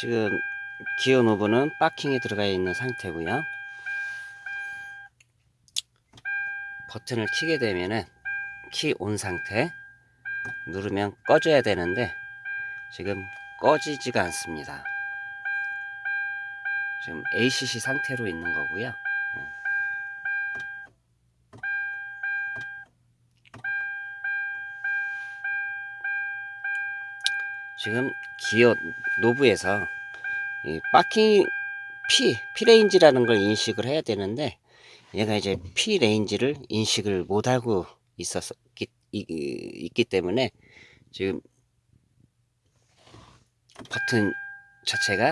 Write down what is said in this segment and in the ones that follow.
지금 기어 노브는 파킹에 들어가 있는 상태고요. 버튼을 키게 되면은 키 온 상태 누르면 꺼져야 되는데 지금 꺼지지가 않습니다. 지금 ACC 상태로 있는 거고요 지금 기어 노브에서 이 파킹 P, P레인지라는 걸 인식을 해야 되는데 얘가 이제 P range를 인식을 못하고 있었기 이, 있기 때문에 지금 버튼 자체가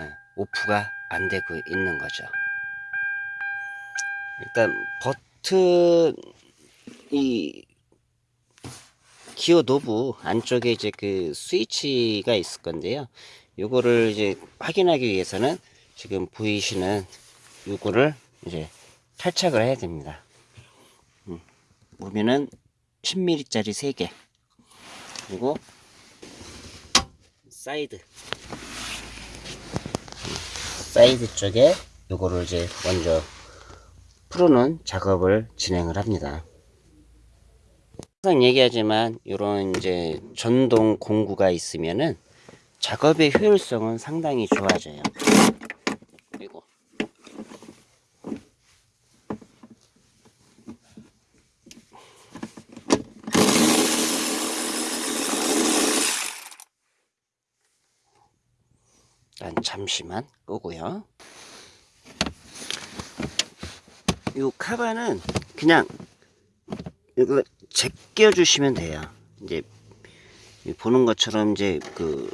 예, off가 안 되고 있는 거죠. 일단 버튼 이 기어 노브 안쪽에 이제 그 스위치가 있을 건데요. 요거를 이제 확인하기 위해서는 지금 보이시는 요거를 이제 탈착을 해야 됩니다. 음, 보면은 10mm짜리 3개 그리고 사이드 사이드 쪽에 요거를 이제 먼저 풀어놓은 작업을 진행을 합니다. 항상 얘기하지만 이런 이제 전동 공구가 있으면은 작업의 효율성은 상당히 좋아져요. 그리고 일단 잠시만 끄고요. 이 카바는 그냥 이거 제껴 주시면 돼요. 이제 보는 것처럼 이제 그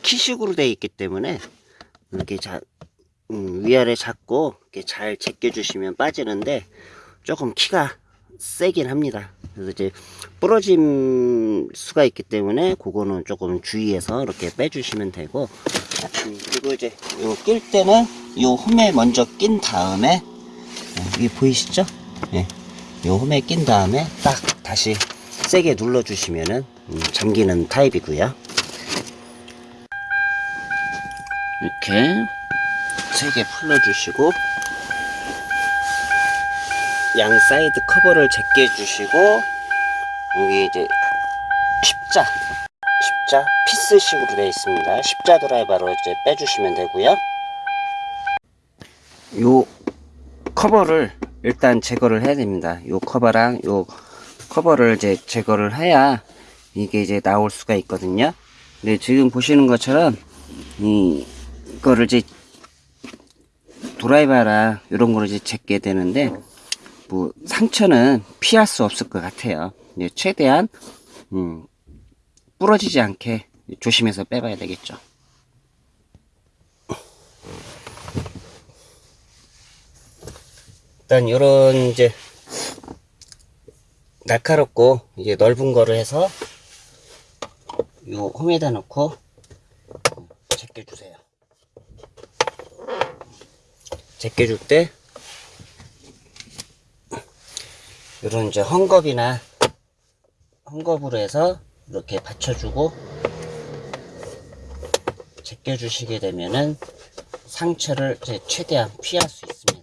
키식으로 되어 있기 때문에 이렇게 자, 음, 위아래 잡고 이렇게 잘 제껴 주시면 빠지는데 조금 키가 세긴 합니다. 그래서 이제 부러짐 수가 있기 때문에 그거는 조금 주의해서 이렇게 빼주시면 되고 음, 그리고 이제 요 낄 때는 요 홈에 먼저 낀 다음에 어, 이게 보이시죠? 네. 요 홈에 낀 다음에 딱 다시 세게 눌러 주시면은 음, 잠기는 타입이고요. 이렇게 세게 풀러 주시고 양 사이드 커버를 제껴 주시고 여기 이제 십자 십자 피스식으로 되어 있습니다. 십자 드라이버로 이제 빼주시면 되고요. 요 커버를 일단 제거를 해야 됩니다. 요 커버랑 요 커버를 이제 제거를 해야 이게 이제 나올 수가 있거든요. 근데 지금 보시는 것처럼 이 이거를 이제 드라이버랑 이런 거를 이제 제게 되는데 뭐 상처는 피할 수 없을 것 같아요. 최대한 음, 부러지지 않게 조심해서 빼봐야 되겠죠. 일단 이런 이제 날카롭고 이제 넓은 거를 해서 요 홈에다 넣고 제껴 주세요. 제껴 줄 때 이런 이제 헝겊이나 헝겊으로 해서 이렇게 받쳐주고 제껴 주시게 되면은 상처를 최대한 피할 수 있습니다.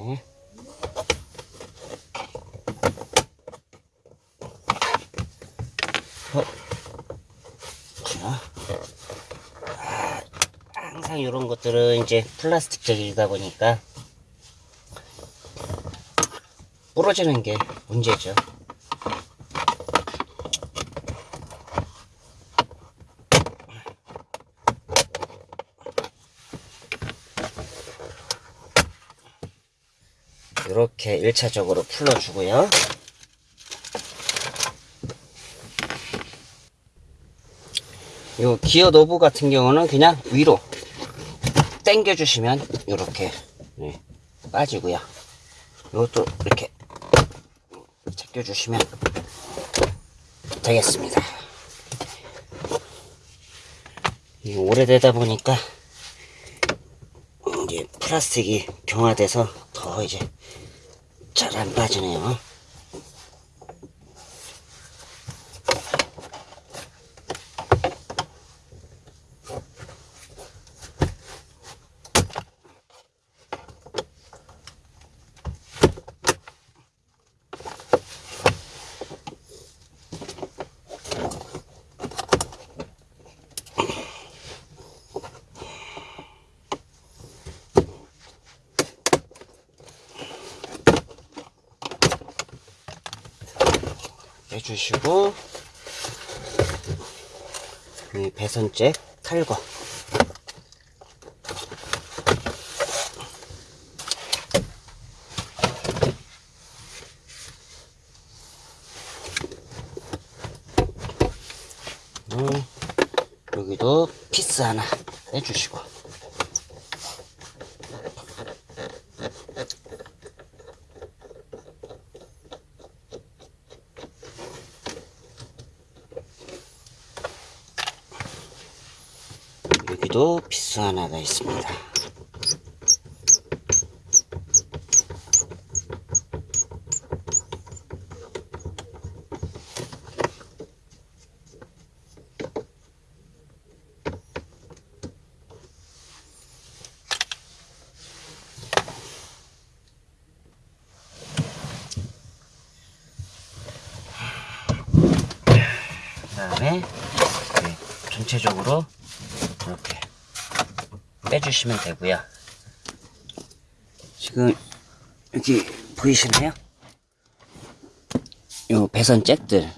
어? 자, 아, 항상 이런 것들은 이제 플라스틱적이다 보니까 부러지는 게 문제죠. 이렇게 1차적으로 풀어주고요. 요 기어 노브 같은 경우는 그냥 위로 당겨 주시면 이렇게 네, 빠지고요. 이것도 이렇게 제껴 주시면 되겠습니다. 오래되다 보니까 이제 플라스틱이 경화돼서 더 이제 잘 안 빠지네요. 주시고 이 배선잭 탈거 음, 여기도 피스 하나 빼주시고 여기도 피스 하나가 있습니다. 그 다음에 전체적으로 이렇게 빼주시면 되고요. 지금 여기 보이시나요? 요 배선 잭들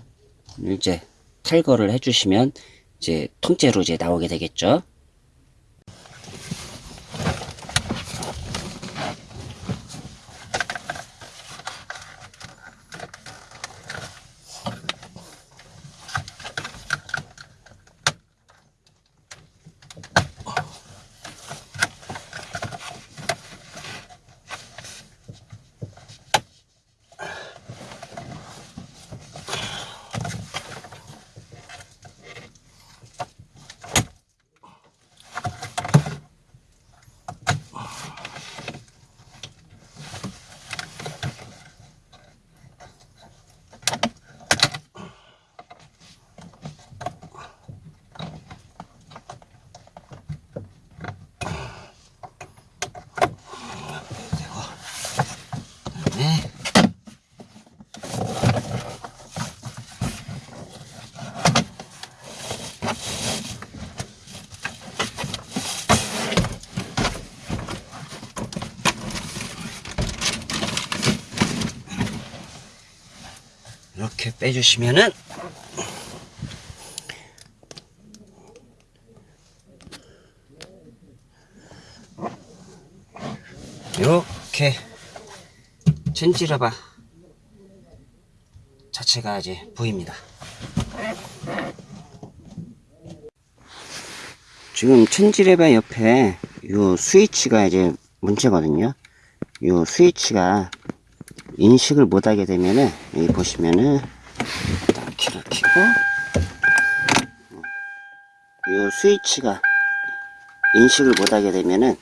이제 탈거를 해주시면 이제 통째로 이제 나오게 되겠죠. 네. 이렇게 빼주시면은 이렇게 젠지라바 자체가 이제 보입니다. 지금 첸지레바 옆에 요 스위치가 이제 문제거든요. 요 스위치가 인식을 못하게 되면은 여기 보시면은 키를 켜고 요 스위치가 인식을 못하게 되면은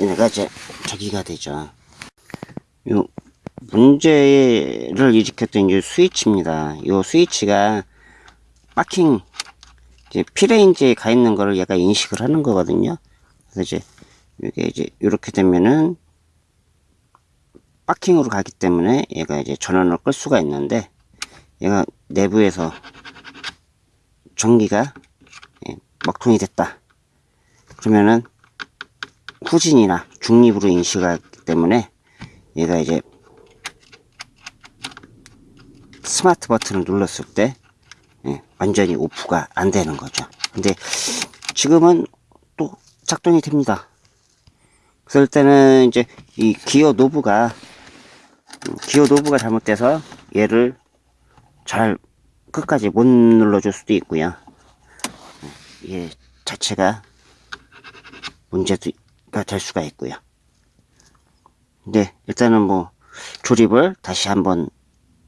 얘네가 이제 저기가 되죠. 요 문제를 일으켰던 이 스위치입니다. 이 스위치가 파킹 이제 피레인지에 가 있는 거를 얘가 인식을 하는 거거든요. 그래서 이제 이게 이제 이렇게 되면은 파킹으로 가기 때문에 얘가 이제 전원을 끌 수가 있는데 얘가 내부에서 전기가 예, 먹통이 됐다. 그러면은 후진이나 중립으로 인식하기 때문에 얘가 이제 스마트 버튼을 눌렀을 때 예, 완전히 오프가 안 되는 거죠. 근데 지금은 또 작동이 됩니다. 그럴 때는 이제 이 기어 노브가 음, 기어 노브가 잘못돼서 얘를 잘 끝까지 못 눌러줄 수도 있고요. 얘 자체가 문제가 될 수가 있고요. 근데 일단은 뭐 조립을 다시 한번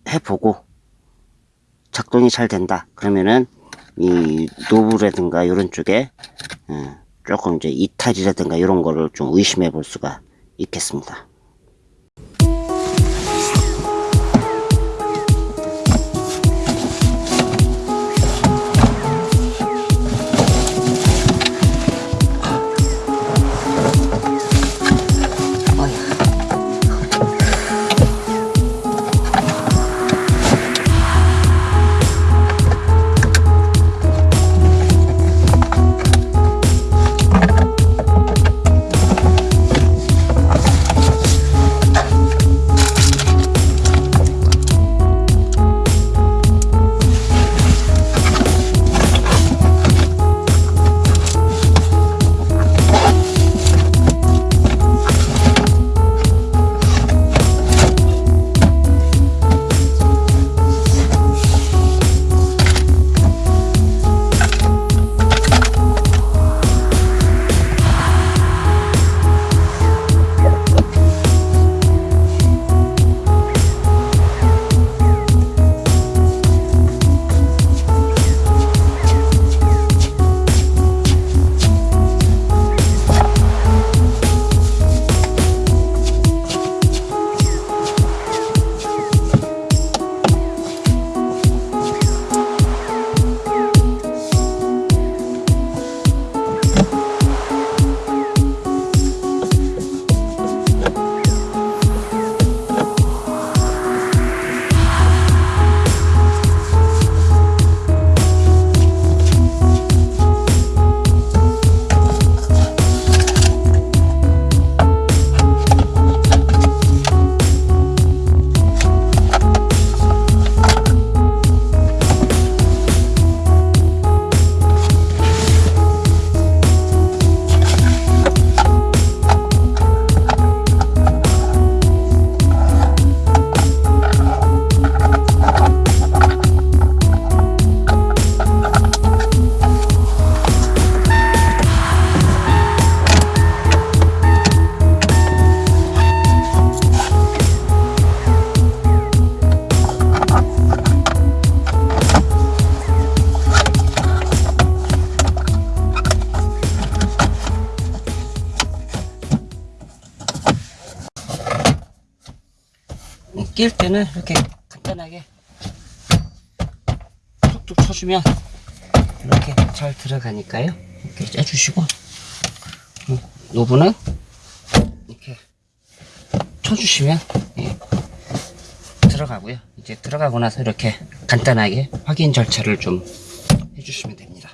해보고 작동이 잘 된다 그러면은 이 노브라든가 이런 쪽에 어, 조금 이제 이탈이라든가 이런 거를 좀 의심해 볼 수가 있겠습니다. 끼울 때는 이렇게 간단하게 툭툭 쳐주면 이렇게 잘 들어가니까요. 이렇게 째주시고 음, 노브는 이렇게 쳐주시면 예, 들어가고요. 이제 들어가고 나서 이렇게 간단하게 확인 절차를 좀 해주시면 됩니다.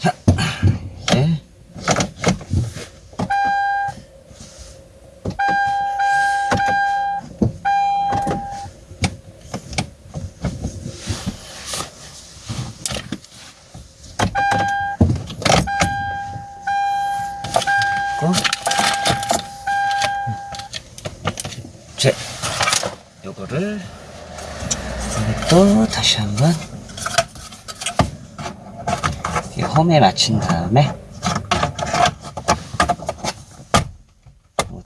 자, 이제 있고 제 요거를 또 다시 한번 이 홈에 맞춘 다음에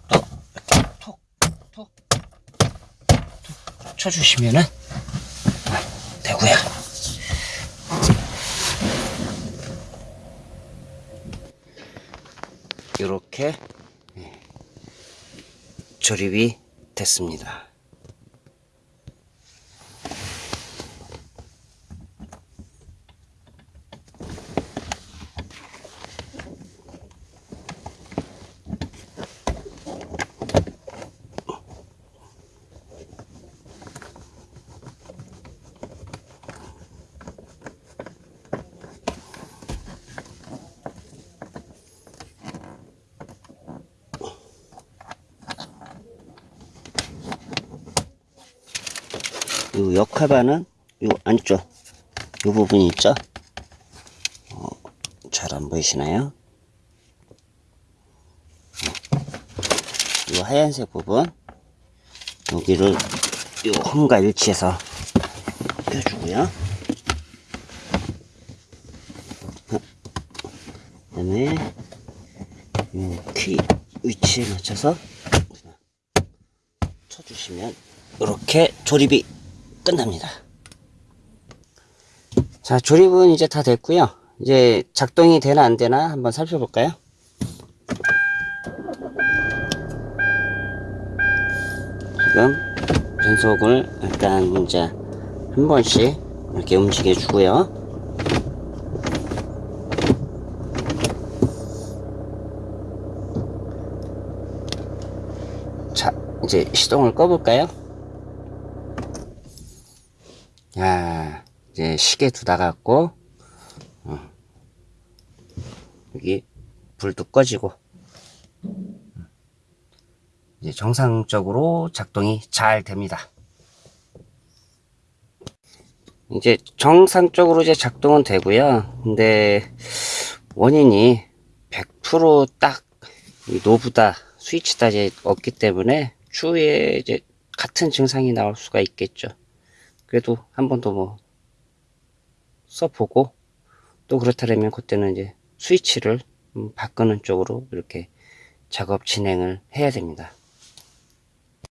또 이렇게 톡, 톡, 톡 쳐주시면은 되고요. 이렇게 예, 조립이 됐습니다. 이 역하반은 이 안쪽 이 부분이 있죠? 어, 잘 안 보이시나요? 하얀색 부분 여기를 이 홈과 일치해서 껴주고요. 그 다음에 이키 위치에 맞춰서 쳐주시면 이렇게 조립이 끝납니다. 자, 조립은 이제 다 됐고요. 이제 작동이 되나 안 되나 한번 살펴볼까요? 지금 변속을 일단 이제 한 번씩 이렇게 움직여 주고요. 자, 이제 시동을 꺼볼까요? 야, 이제 시계 두다 갖고, 어, 여기 불도 꺼지고, 이제 정상적으로 작동이 잘 됩니다. 이제 정상적으로 이제 작동은 되고요. 근데 원인이 100%딱 노브다, 스위치다 이제 없기 때문에 추후에 이제 같은 증상이 나올 수가 있겠죠. 그래도 한 번 더 뭐 써보고 또 그렇다면 그때는 이제 스위치를 음, 바꾸는 쪽으로 이렇게 작업 진행을 해야 됩니다.